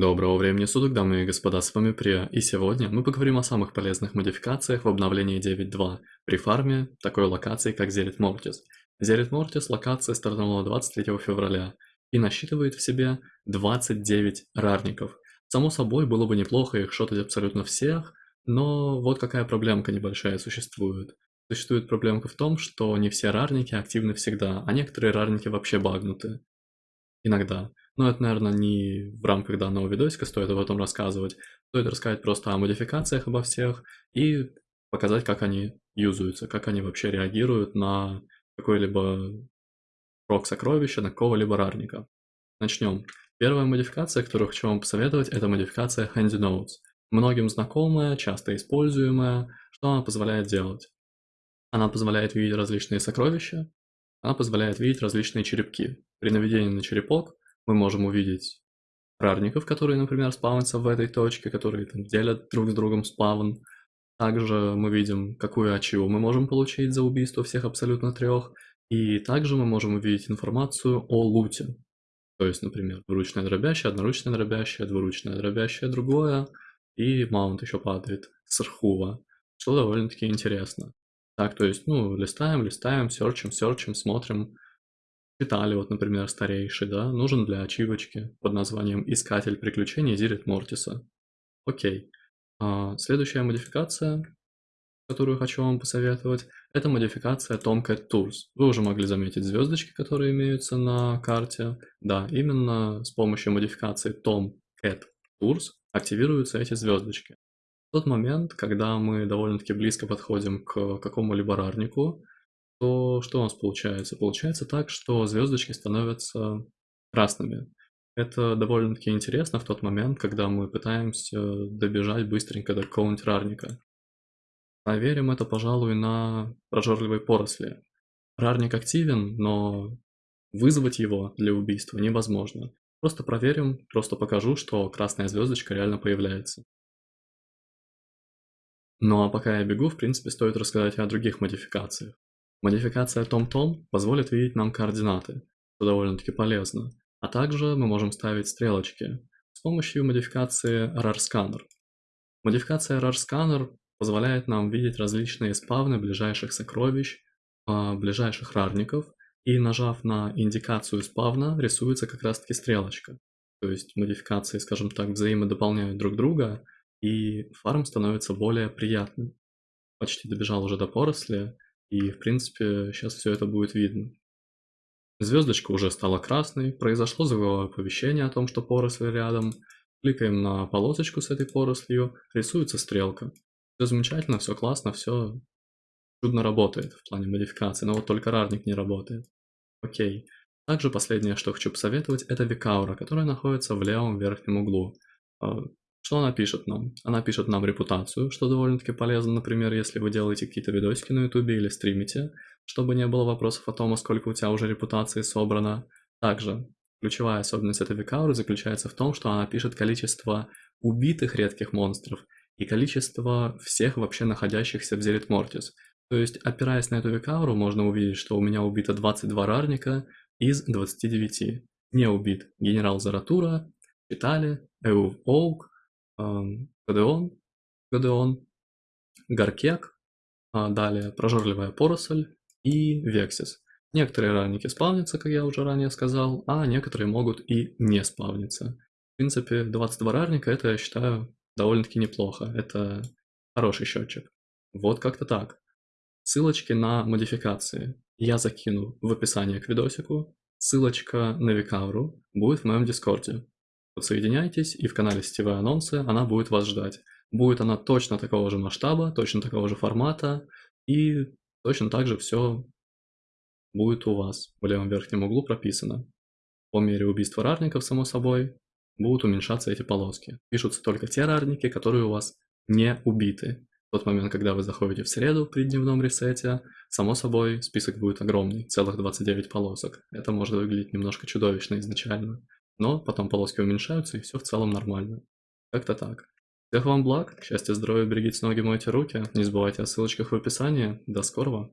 Доброго времени суток, дамы и господа, с вами Прия, и сегодня мы поговорим о самых полезных модификациях в обновлении 9.2 при фарме такой локации, как Зерит Мортис. Зерит Мортис локация стартанула 23 февраля и насчитывает в себе 29 рарников. Само собой, было бы неплохо их шотать абсолютно всех, но вот какая проблемка небольшая существует. Существует проблемка в том, что не все рарники активны всегда, а некоторые рарники вообще багнуты. Иногда. Но это, наверное, не в рамках данного видосика стоит об этом рассказывать. Стоит рассказать просто о модификациях обо всех и показать, как они юзаются, как они вообще реагируют на какой-либо прок сокровища, на какого-либо рарника. Начнем. Первая модификация, которую хочу вам посоветовать, это модификация Handy Notes. Многим знакомая, часто используемая. Что она позволяет делать? Она позволяет видеть различные сокровища, она позволяет видеть различные черепки. При наведении на черепок мы можем увидеть рарников, которые, например, спавнятся в этой точке, которые там, делят друг с другом спавн. Также мы видим, какую ачиву мы можем получить за убийство всех абсолютно трех. И также мы можем увидеть информацию о луте. То есть, например, двуручное дробящее, одноручное дробящее, двуручное дробящее другое. И маунт еще падает с архува, что довольно-таки интересно. Так, то есть, ну, листаем, листаем, серчим, серчим, смотрим, Читали, вот, например, старейший, да, нужен для ачивочки под названием «Искатель приключений Зирит Мортиса». Окей. А, следующая модификация, которую хочу вам посоветовать, это модификация Tomcat Tours. Вы уже могли заметить звездочки, которые имеются на карте. Да, именно с помощью модификации Tomcat Tours активируются эти звездочки. В тот момент, когда мы довольно-таки близко подходим к какому-либо рарнику, то что у нас получается? Получается так, что звездочки становятся красными. Это довольно-таки интересно в тот момент, когда мы пытаемся добежать быстренько до какого-нибудь рарника. Проверим это, пожалуй, на прожорливой поросли. Рарник активен, но вызвать его для убийства невозможно. Просто проверим, просто покажу, что красная звездочка реально появляется. Ну а пока я бегу, в принципе, стоит рассказать о других модификациях. Модификация TomTom позволит видеть нам координаты, что довольно-таки полезно, а также мы можем ставить стрелочки с помощью модификации RAR-Scanner. Modification RAR-Scanner позволяет нам видеть различные спавны ближайших сокровищ, а, ближайших рарников, и нажав на индикацию спавна, рисуется как раз таки стрелочка. То есть модификации, скажем так, взаимодополняют друг друга, и фарм становится более приятным. Почти добежал уже до поросли, и, в принципе, сейчас все это будет видно. Звездочка уже стала красной, произошло звуковое оповещение о том, что поросль рядом. Кликаем на полосочку с этой порослью, рисуется стрелка. Все замечательно, все классно, все чудно работает в плане модификации, но вот только рарник не работает. Окей. Также последнее, что хочу посоветовать, это Викаура, которая находится в левом верхнем углу. Что она пишет нам? Она пишет нам репутацию, что довольно-таки полезно, например, если вы делаете какие-то видосики на ютубе или стримите, чтобы не было вопросов о том, а сколько у тебя уже репутации собрано. Также ключевая особенность этой викауры заключается в том, что она пишет количество убитых редких монстров и количество всех вообще находящихся в Зерит Мортис. То есть, опираясь на эту викауру, можно увидеть, что у меня убито 22 рарника из 29. Не убит генерал Заратура, Питали, Эув Оук, Гадеон, Гадеон, Гаркек, а далее прожорливая поросль и Вексис. Некоторые ранники спавнятся, как я уже ранее сказал, а некоторые могут и не спавниться. В принципе, 22 рарника это, я считаю, довольно-таки неплохо. Это хороший счетчик. Вот как-то так. Ссылочки на модификации я закину в описании к видосику. Ссылочка на Викавру будет в моем дискорде. Подсоединяйтесь, и в канале сетевые анонсы она будет вас ждать. Будет она точно такого же масштаба, точно такого же формата, и точно так же все будет у вас в левом верхнем углу прописано. По мере убийства рарников, само собой, будут уменьшаться эти полоски. Пишутся только те рарники, которые у вас не убиты. В тот момент, когда вы заходите в среду при дневном ресете, само собой, список будет огромный, целых 29 полосок. Это может выглядеть немножко чудовищно изначально. Но потом полоски уменьшаются, и все в целом нормально. Как-то так. Всех вам благ, счастья, здоровья, берегите ноги, мойте руки. Не забывайте о ссылочках в описании. До скорого!